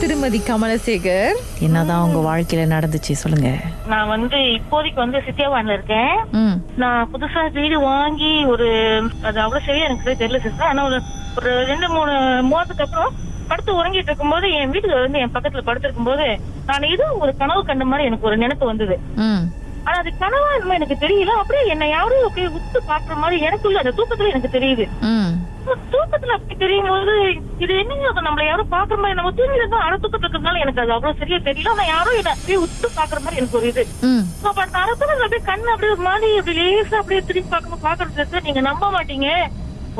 திருமதி கமலசேகர். என்னதான் உங்க வாழ்க்கையில நடந்துச்சு சொல்லுங்க. நான் வந்து இப்போதைக்கு வந்து சித்தியாவான்ல இருக்கேன். நான் புதுசா வீடு வாங்கி ஒரு அது அவ்வளவு சரியா எனக்கு தெரியல சிஸ்டர் ஆனா ஒரு ஒரு ரெண்டு மூணு மாதத்துக்கு அப்புறம் படுத்து உறங்கிட்டு இருக்கும்போது என் வீட்டுக்கு வந்து என் பக்கத்துல படுத்திருக்கும் போது நான் ஏதோ ஒரு கனவு கண்ட மாதிரி எனக்கு ஒரு நினைப்பு வந்தது. ஆனா அது கனவா என்னமோ எனக்கு தெரியல. அப்படியே என்ன யாரும் அப்படியே உத்து பாக்குற மாதிரி எனக்குள்ள அந்த தூக்கத்துல எனக்கு தெரியுது. தூக்கத்துல அப்படி தெரியும் போது இது என்னங்க அது நம்மள யாரும் பாக்குற மாதிரி நம்ம தூங்கி இருந்தா அரை தூக்கத்துல இருக்கிறதுனால எனக்கு அது அவ்வளவு சரியா தெரியல. ஆனா யாரும் என்ன அப்படியே உத்து பாக்குற மாதிரி எனக்கு ஒரு இது. அப்ப அந்த அரசு அப்படியே கண்ணு அப்படியே ஒரு மாதிரி அப்படி லேசா அப்படியே திரும்பி பார்க்கணும் பாக்குறது நீங்க நம்ப மாட்டீங்க.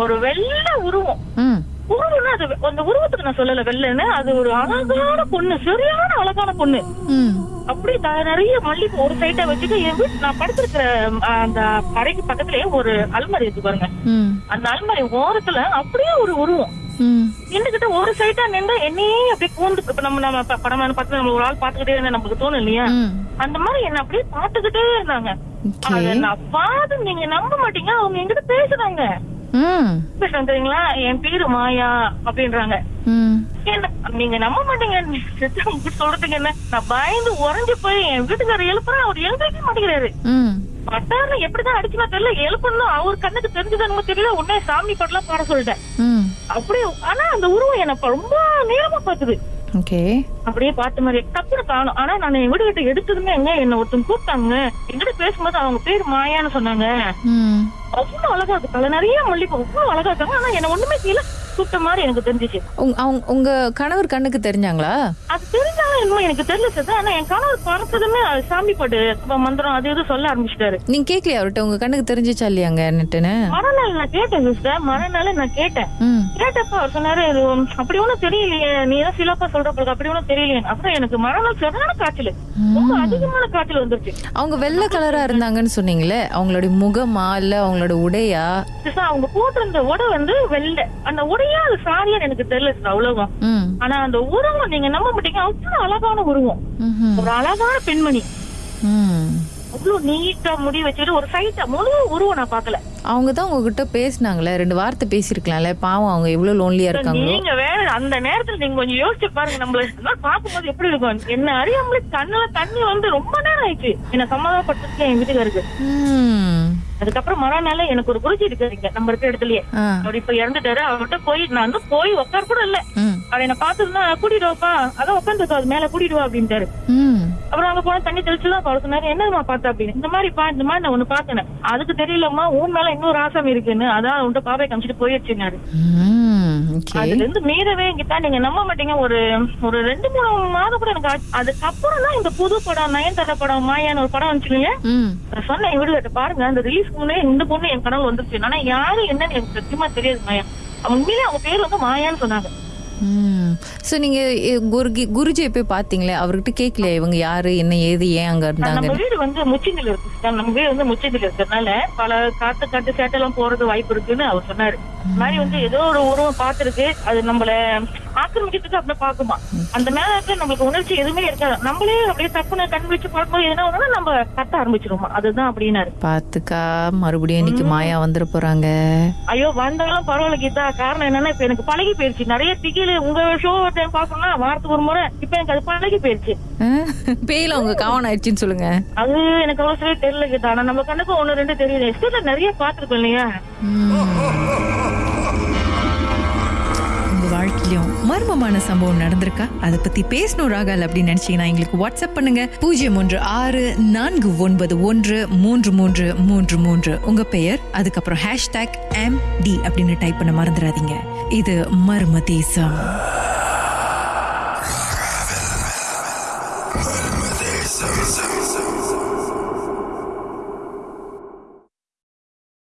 ஒரு வெள்ளை உருவம். உருவம்னா அது அந்த உருவத்துக்கு நான் சொல்லல வெள்ளைன்னு. அது ஒரு அழகான பொண்ணு சரியான அழகான பொண்ணு. அப்படி நிறைய மல்லிகை ஒரு சைட்டா வச்சுட்டு என் வீட்டு நான் படுத்திருக்கிற அந்த அறைக்கு பக்கத்துலயே ஒரு அல்மாரி இருக்கு பாருங்க. அந்த அல்மாரி ஓரத்துல அப்படியே ஒரு உருவம். ம். என்கிட்ட ஒரு சைட்டா நின்று என்னையே அப்படியே கூந்து இப்ப நம்ம நம்ம ப- படமான பார்த்து நம்ம ஒரு ஆள் பாத்துக்கிட்டே இருந்தா நமக்கு தோணும் இல்லையா? அந்த மாதிரி என்ன அப்படியே பாத்துக்கிட்டே இருந்தாங்க. அத நான் பார்த்து நீங்க நம்ப மாட்டீங்க அவங்க என்கிட்ட பேசுறாங்க. தெரியுங்களா? என் பேரு மாயா அப்படின்றாங்க. நீங்க நம்ப மாட்டீங்க சொல்றதுக்கு என்ன? நான் பயந்து உறைஞ்சு போய் என் வீட்டுக்காரர் எழுப்புறேன் அவர் எழுந்திருக்க மாட்டேங்கிறாரு. ம். பட்டாருன்னு எப்படிதான் அடிச்சுனா தெரியல எழுப்பணும் அவர் கண்ணுக்கு தெரிஞ்சதுன்னு தெரியல உடனே சாமி பாட்டுலாம் பாட சொல்லிட்டேன். அப்படியே ஆனா அந்த உருவம் என்ன ரொம்ப நேரமா பாத்துது அப்படியே பார்த்த மாதிரி டப்புனு காணும். ஆனா நான் வீடு கிட்ட எடுத்ததுமே எங்க? என்ன ஒருத்தங்க கூப்பிட்டாங்க. என்கிட்ட பேசும்போது அவங்க பேர் மாயான்னு சொன்னாங்க. அவ்வளவு அழகா இருக்கு. நிறைய மல்லிகை அவ்வளவு அழகா இருக்காங்க ஆனா என்ன ஒண்ணுமே கீழே கூப்பிட்ட மாதிரி எனக்கு தெரிஞ்சிச்சு. உங்க அவங்க உங்க கணவர் கண்ணுக்கு தெரிஞ்சாங்களா? அது தெரிஞ்சாலும் என்னமோ எனக்கு தெரியல சார் ஆனா என் கணவர் பார்த்ததுமே அது சாமி பாட்டு மந்திரம் அது இது சொல்ல ஆரம்பிச்சிட்டாரு. நீங்க கேக்கலையா அவர்கிட்ட? உங்க கண்ணுக்கு தெரிஞ்சிச்சா இல்லையாங்க நட்டுன்னு மறுநாள் நான் கேட்டேன் சிஸ்டர். மறுநாள் நான் கேட்டேன். கேட்டப்ப அவர் சொன்னாரு அப்படி ஒண்ணும் தெரியலையே. நீ ஏதோ சிலப்பா சொல்ற பிறகு அப்படி ஒண்ணும் தெரியலையே. அப்புறம் எனக்கு மறுநாள் சரியான காய்ச்சல். ரொம்ப அதிகமான காய்ச்சல் வந்துருச்சு. அவங்க வெள்ளை கலரா இருந்தாங்கன்னு சொன்னீங்களே அவங்களுடைய முகமா இல்ல அவங்களோட உடையா? அவங்க போட்டிருந்த உடை வந்து வெள்ளை. அந்த உடையா அது சாரியான்னு எனக்கு தெரியல ம். ஆனா அந்த உருவம் நீங்க நம்ப மாட்டீங்க. அவ்வளவு அழகான உருவம். ஒரு அழகான பெண்மணி. அவ்வளவு நீட்டா முடி வச்சுட்டு ஒரு சைட்டா முழு உருவம் நான் பாக்கல அவங்க தான் உங்ககிட்ட பேசினாங்களே ரெண்டு வார்த்தை பேசியிருக்கலாம்ல பாவம் அவங்க எவ்வளவு லோன்லியா இருக்காங்களோ நீங்க வேற அந்த நேரத்துல நீங்க கொஞ்சம் யோசிச்சு பாருங்க நம்மள இதெல்லாம் பார்க்கும்போது எப்படி இருக்கும் என்ன அறியாமலே கண்ணுல தண்ணி வந்து ரொம்ப நேரம் ஆயிடுச்சு என்ன சமாதானப்படுத்திருக்கேன் என் வீட்டுக்காருக்கு. அதுக்கப்புறம் மறுநாள் எனக்கு ஒரு குருஜி இருக்காரு இங்க நம்ம இருக்கிற இடத்துலயே. அவர் இப்ப இறந்துட்டாரு அவர்கிட்ட போய் நான் வந்து போய் உட்கார கூட இல்ல. அவர் என்ன பார்த்துருந்தா கூட்டிட்டு வாப்பா அதான் உட்காந்துருக்கா அது மேல கூட்டிட்டு வா அப்படின்ட்டாரு. அப்புறம் அங்க போன தண்ணி தெளிச்சுதான் அவர் சொன்னாரு என்னமா பார்த்த? அப்படின்னு. இந்த மாதிரி பா இந்த மாதிரி நான் ஒண்ணு பார்த்தேன் அதுக்கு தெரியலம்மா உன் மேல இன்னொரு ஆசாமி இருக்குன்னு. அதான் உன்ட்ட பாவை காமிச்சிட்டு போயிடுச்சுனாரு அதுல இருந்து மீறவே என்கிட்ட நீங்க நம்ப மாட்டீங்க. ஒரு ஒரு ரெண்டு மூணு மாதம் கூட எனக்கு. அதுக்கப்புறம் தான் இந்த புது படம் நயன்தாரா படம் மாயான்னு ஒரு படம். நான் சொன்னேன் என் வீடு பாருங்க. அந்த ரிலீஸ்க்கு முன்னே இந்த பொண்ணு என் கனவு வந்துருச்சு. ஆனா யாரு என்னன்னு எனக்கு சத்தியமா தெரியாது மாயா. உண்மையிலே அவங்க பேர் வந்து மாயான்னு சொன்னாங்க. ம். சோ நீங்க எ, குருகி குருஜியை போய் பாத்தீங்களே அவர்கிட்ட கேக்கலையா? இவங்க யாரு? என்ன ஏது ஏன் அங்க நம்ம இருந்தாங்க வீடு வந்து முச்சிந்தில இருக்கு. நம்ம வீடு வந்து முச்சிந்தில இருக்கிறதுனால பல காத்து காட்டு சேட்டெல்லாம் போறது வாய்ப்பு இருக்குன்னு அவர் சொன்னாரு. மாதிரி வந்து ஏதோ ஒரு உருவம் பார்த்திருக்கு. அது நம்மள ஆக்கிரமிக்கிறதுக்கு அப்படியே பாக்குமா அந்த நேரத்துல நம்மளுக்கு உணர்ச்சி எதுவுமே இருக்காது. நம்மளே அப்படியே தப்புன கண் வச்சு பார்க்கும்போது என்ன ஒண்ணுனா நம்ம கத்த ஆரம்பிச்சிருவோம்? அதுதான் அப்படின்னாரு பாத்துக்கா மறுபடியும் இன்னைக்கு மாயா வந்துட போறாங்க. ஐயோ வந்தாலும் பரவாயில்ல கீதா. காரணம் என்னன்னா இப்ப எனக்கு பழகி போயிருச்சு. நிறைய திகில உங்க ஷோ டைம் பாக்கணும்னா வாரத்துக்கு ஒரு முறை இப்ப எனக்கு அது பழகி போயிருச்சு. பேயில அவங்க காவன் ஆயிடுச்சுன்னு சொல்லுங்க. அது எனக்கு அவ்வளவு சரியா தெரியல கீதா. ஆனா நம்ம கண்ணுக்கு ஒண்ணு ரெண்டு தெரியுது எஸ்டேட்ல நிறைய பாத்துருக்கோம் இல்லையா? உங்க வாழ்க்கையிலும் மர்மமான சம்பவம் நடந்திருக்கா? அதை பத்தி பேசணும் ராகால் அப்படின்னு நினைச்சீங்கன்னா எங்களுக்கு வாட்ஸ்அப் பண்ணுங்க. பூஜ்ஜியம் ஒன்று ஆறு நான்கு ஒன்பது ஒன்று மூன்று மூன்று மூன்று மூன்று. உங்க பெயர்? அதுக்கப்புறம் ஹேஷ்டாக் எம் டி அப்படின்னு டைப் பண்ண மறந்துடாதீங்க. இது மர்ம தேசம்.